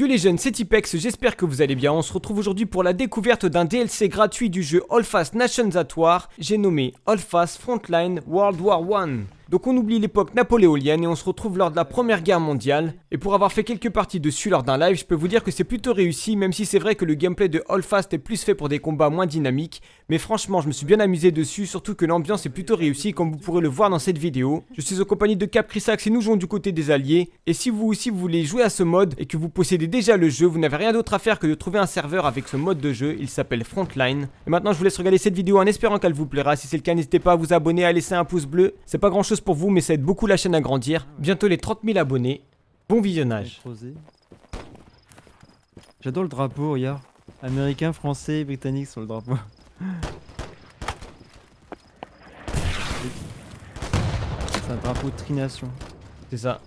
Yo les jeunes, c'est Tipex, j'espère que vous allez bien. On se retrouve aujourd'hui pour la découverte d'un DLC gratuit du jeu All Fast Nations at War. J'ai nommé All Fast Frontline World War 1. Donc on oublie l'époque napoléonienne et on se retrouve lors de la première guerre mondiale. Et pour avoir fait quelques parties dessus lors d'un live, je peux vous dire que c'est plutôt réussi, même si c'est vrai que le gameplay de All Fast est plus fait pour des combats moins dynamiques. Mais franchement, je me suis bien amusé dessus, surtout que l'ambiance est plutôt réussie comme vous pourrez le voir dans cette vidéo. Je suis en compagnie de Cap et nous jouons du côté des alliés. Et si vous aussi vous voulez jouer à ce mode et que vous possédez déjà le jeu, vous n'avez rien d'autre à faire que de trouver un serveur avec ce mode de jeu, il s'appelle Frontline. Et maintenant je vous laisse regarder cette vidéo en espérant qu'elle vous plaira. Si c'est le cas, n'hésitez pas à vous abonner, à laisser un pouce bleu. C'est pas grand chose pour vous, mais ça aide beaucoup la chaîne à grandir. Bientôt les 30 000 abonnés. Bon visionnage. J'adore le drapeau, regarde. Américain, français, britannique sur le drapeau. C'est un drapeau de trination. C'est ça.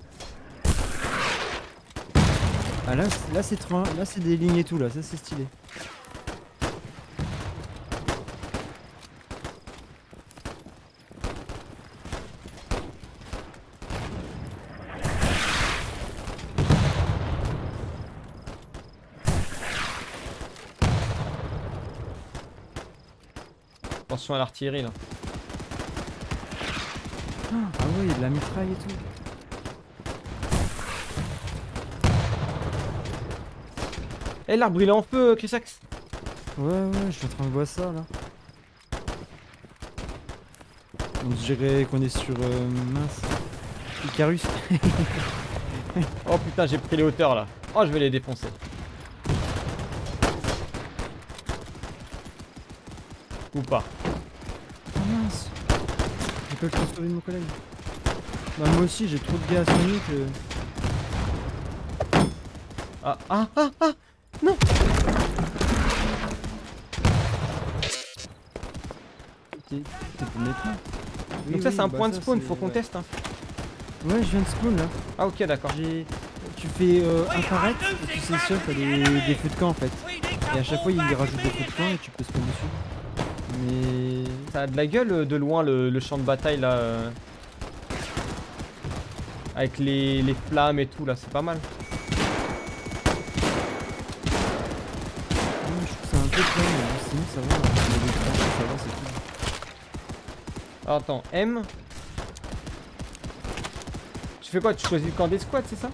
Ah là, là c'est là c'est des lignes et tout là, ça c'est stylé. Attention à l'artillerie là. Ah oui, de la mitraille et tout. Eh l'arbre il est en feu, Chrysax Ouais, ouais, je suis en train de voir ça là. On dirait qu'on est sur. Euh, mince. Icarus. oh putain, j'ai pris les hauteurs là. Oh, je vais les défoncer. Ou pas. Pas le temps de sauver mon collègue. Bah, moi aussi, j'ai trop de gaz Sonic. Euh... Ah, ah, ah, ah Non Donc ça c'est un bah point de spawn, faut qu'on teste hein. Ouais je viens de spawn là. Ah ok d'accord. Tu fais euh, apparaître et tu sélectionnes des, des feux de camp en fait. Et à chaque fois il rajoute des feux de camp et tu peux spawn dessus. Mais... Ça a de la gueule euh, de loin le, champ de bataille là. Euh. Avec les, les flammes et tout là, c'est pas mal. ça va. Ça va, c'est tout. Alors, attends, M. Tu fais quoi? Tu choisis le camp des squats, c'est ça?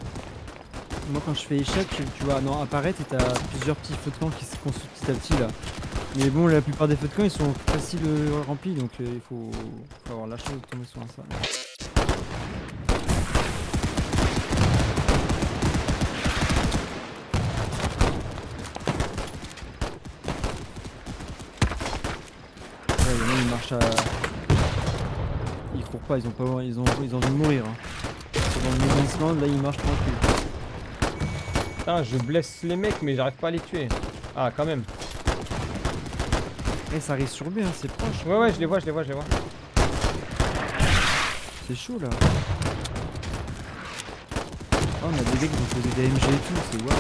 Moi, quand je fais échec, tu, vois, non, apparaître et t'as plusieurs petits feux de camp qui se construisent petit à petit là. Mais bon, la plupart des feux de camp ils sont faciles remplis donc euh, il faut, avoir la chance de tomber sur un ça. Ouais, il marche à ils courent pas, ils ont pas ils ont ils ont envie de mourir. Hein. Là ils marchent tranquille. Putain, je blesse les mecs mais j'arrive pas à les tuer. Ah quand même. Eh ça arrive sur B, hein, c'est proche. Ouais ouais je les vois, je les vois, je les vois. C'est chaud là. Oh on a des mecs qui ont posé des MG et tout, c'est waouh.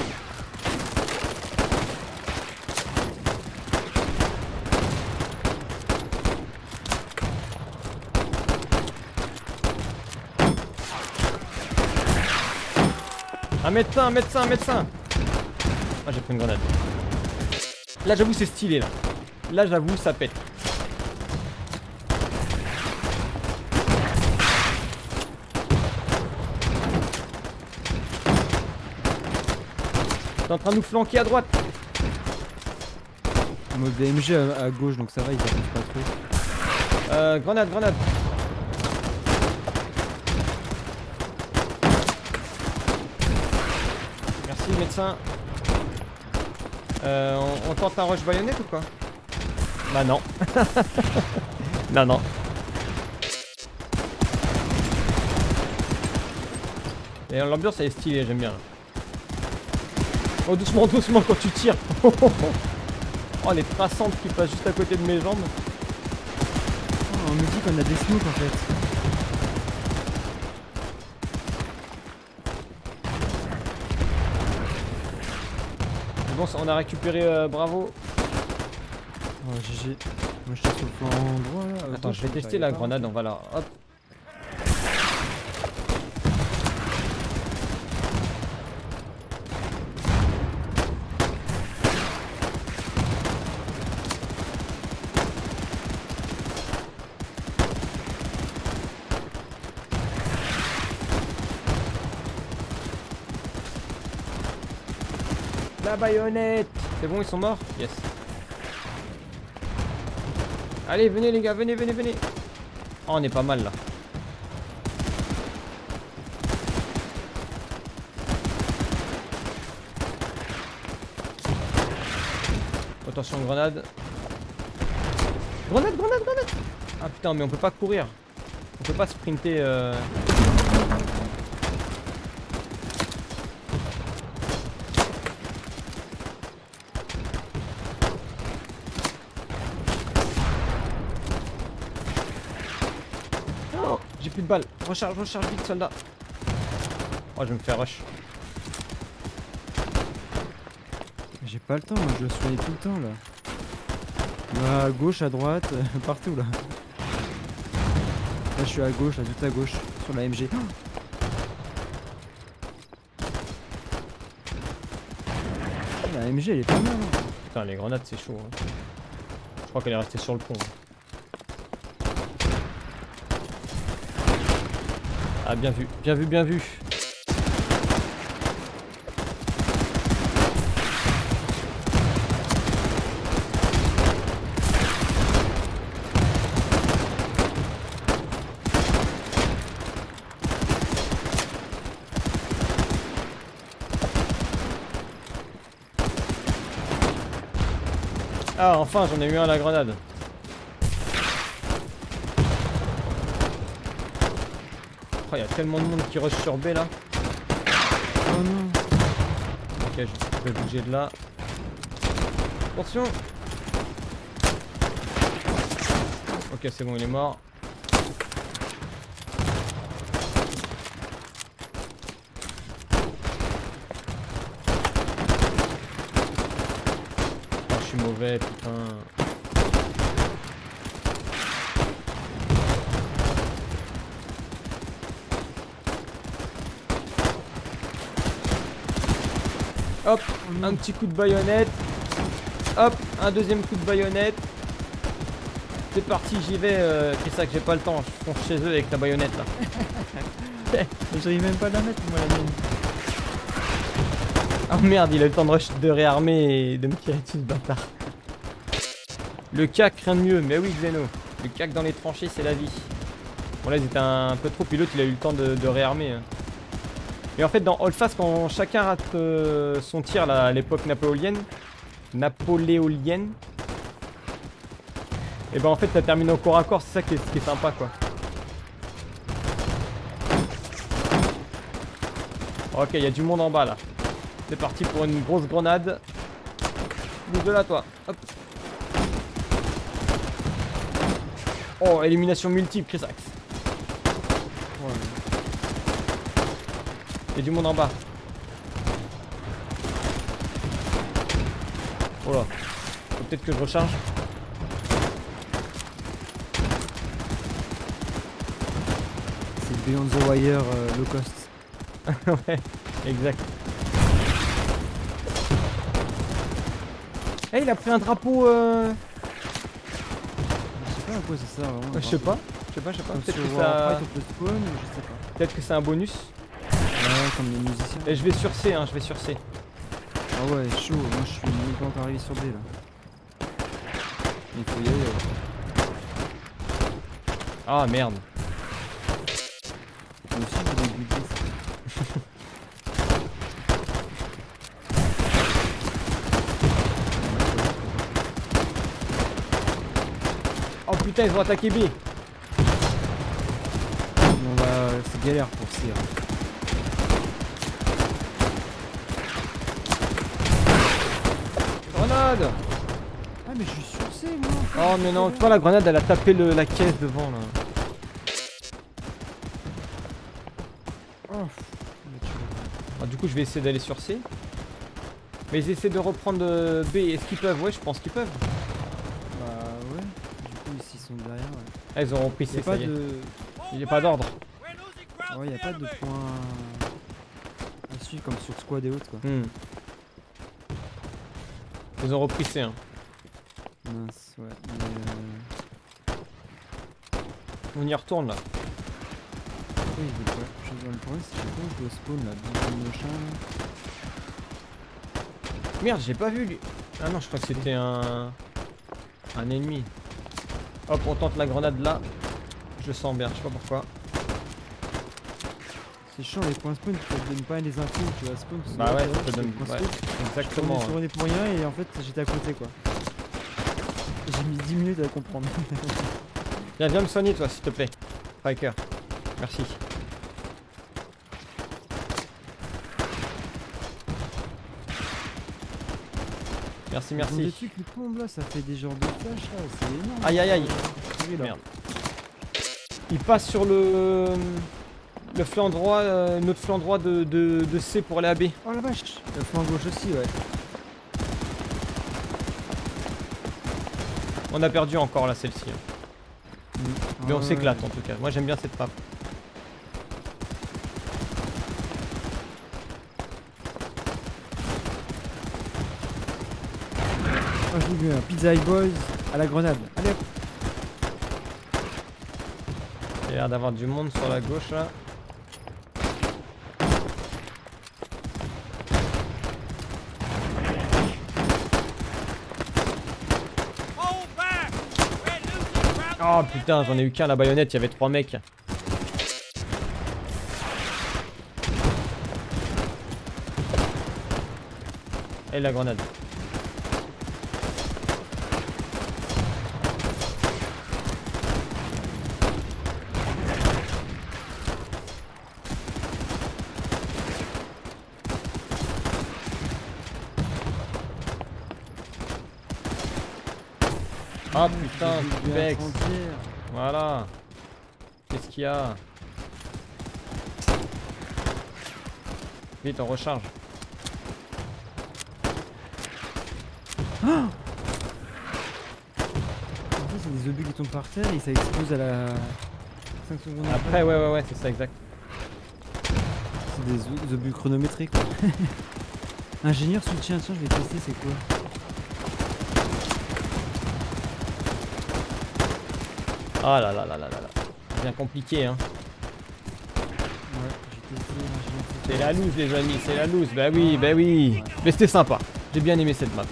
Un médecin, un médecin, un médecin Ah j'ai pris une grenade. Là j'avoue c'est stylé là. Là j'avoue ça pète. T'es en train de nous flanquer à droite. Mode DMG à, gauche donc ça va, ils arrivent pas trop. Euh, grenade, grenade. médecin. Euh, on, tente un rush baïonnette ou quoi? Bah non. non, non. Et l'ambiance elle est stylée, j'aime bien. Oh doucement, doucement quand tu tires. oh les traçantes qui passent juste à côté de mes jambes. Oh, on me dit qu'on a des smokes en fait. on a récupéré euh, Bravo. Oh, GG. Moi je sur. Attends, je vais tester la grenade, on va la. Hop. La baïonnette C'est bon, ils sont morts? Yes. Allez, venez les gars, venez, venez, venez. Oh, on est pas mal là. Attention, grenade. Grenade, grenade, grenade Ah putain, mais on peut pas courir. On peut pas sprinter. Euh... Oh, J'ai plus de balles. Recharge, recharge vite, soldat. Oh, je vais me faire rush. J'ai pas le temps, moi, je dois soigner tout le temps là. À gauche, à droite, partout là. Là je suis à gauche, là tout à gauche, sur la MG. La MG elle est pas mal. hein. Putain, les grenades, c'est chaud. hein. Je crois qu'elle est restée sur le pont. hein. Ah, bien vu, bien vu, bien vu. Ah, enfin, j'en ai eu un à la grenade. Oh, il y a tellement de monde qui rush sur B là. Oh non. Ok, je vais bouger de là. Attention Ok, c'est bon, il est mort. Oh, je suis mauvais, putain. Hop, un petit coup de baïonnette. Hop, un deuxième coup de baïonnette. C'est parti, j'y vais. Euh, c'est ça que j'ai pas le temps. Je fonce chez eux avec ta baïonnette là. J'arrive même pas à la mettre moi la mienne. Oh merde, il a eu le temps de, rush- de réarmer et de me tirer dessus ce bâtard. Le cac, rien de mieux. Mais oui, Xeno. Le cac dans les tranchées, c'est la vie. Bon là, ils étaient un peu trop. Puis l'autre, il a eu le temps de, de réarmer. hein. Et en fait, dans Holdfast, quand chacun rate euh, son tir là, à l'époque napoléonienne, napoléonienne, et ben en fait, ça termine au corps à corps. C'est ça qui est, qui est sympa, quoi. Ok, il y a du monde en bas là. C'est parti pour une grosse grenade. De là, toi. Hop. Oh, élimination multiple, Chris Axe. Il y a du monde en bas. Oh là. Faut peut-être que je recharge. C'est Beyond the Wire euh, low cost. ouais, exact. Eh, il a pris un drapeau. Euh... Je sais pas à quoi ça sert vraiment. Je sais pas. Je sais pas, je sais pas. Comme Peut-être sur que, ça... Warcraft, on peut spawn, je sais pas. peut-être que c'est un bonus. Ouais, comme les musiciens. Et je vais sur C, hein, je vais sur C. Ah ouais, chaud, moi je suis encore arrivé sur B là. Il faut y aller. ouais. Ah merde. Moi aussi je voulais buter ça. Oh putain, ils ont attaqué B. On va... C'est galère pour C. hein. Grenade Ah mais je suis sur C moi Oh mais non, tu vois la grenade elle a tapé le- la caisse devant là. Oh, Ah, du coup je vais essayer d'aller sur C. Mais ils essaient de reprendre euh, B, est-ce qu'ils peuvent? Ouais je pense qu'ils peuvent. Bah ouais. Du coup ici ils sont derrière. Ouais. Ah ils auront pris Y C, ça pas y est. de... Il n'y a pas d'ordre. Ouais, y a pas de points à suivre comme sur squad et autres quoi. Hmm. Ils ont repris C. Hein. Mince, ouais. Mais euh... On y retourne là. Oui, je veux pas. Je... Le problème c'est que quand je dois spawn là, machin. Merde, j'ai pas vu lui. Ah non, je crois que c'était un. Un ennemi. Hop, on tente la grenade là. Je sens bien, je sais pas pourquoi. C'est chiant les points spawn, tu te donnes pas les infos, tu vois, spawn. tu Bah ouais, te donne. Ouais, exactement. Je suis tourné pour rien et en fait j'étais à côté quoi. J'ai mis 10 minutes à comprendre. Viens, viens me soigner toi, s'il te plaît. Striker. Merci. Merci, Des merci. trucs qui tombent là, ça fait des genres de flashs là, c'est énorme. Aïe, aïe, aïe. Merde. Il passe sur le. Le flanc droit, euh, notre flanc droit de, de, de C pour aller à B. Oh la vache Le flanc gauche aussi ouais. On a perdu encore là celle-ci. hein. Mais on Ah, s'éclate en tout cas. Moi j'aime bien cette map. Oh, j'ai vu un Pizza Hut Boys à la grenade. Allez hop Il y a l'air d'avoir du monde sur la gauche là. Oh putain, j'en ai eu qu'un la baïonnette, il y avait trois mecs. Et la grenade. Ah putain, frontière. Voilà. Qu'est-ce qu'il y a Vite, on recharge. C'est des obus qui tombent par terre et ça explose à la 5 secondes Après, ouais, ouais, ouais, c'est ça, exact. C'est des obus chronométriques quoi. Ingénieur soutien, tiens je vais tester c'est quoi? Ah là là là là là là. Bien compliqué, hein. C'est la loose, les amis, c'est la loose. Bah oui, bah oui. Mais c'était sympa. J'ai bien aimé cette map.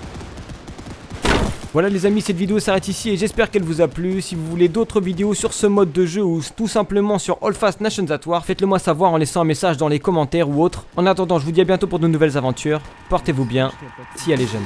Voilà les amis, cette vidéo s'arrête ici et j'espère qu'elle vous a plu. Si vous voulez d'autres vidéos sur ce mode de jeu ou tout simplement sur All Fast Nations at War, faites-le moi savoir en laissant un message dans les commentaires ou autre. En attendant, je vous dis à bientôt pour de nouvelles aventures. Portez-vous bien, si elle est jeune.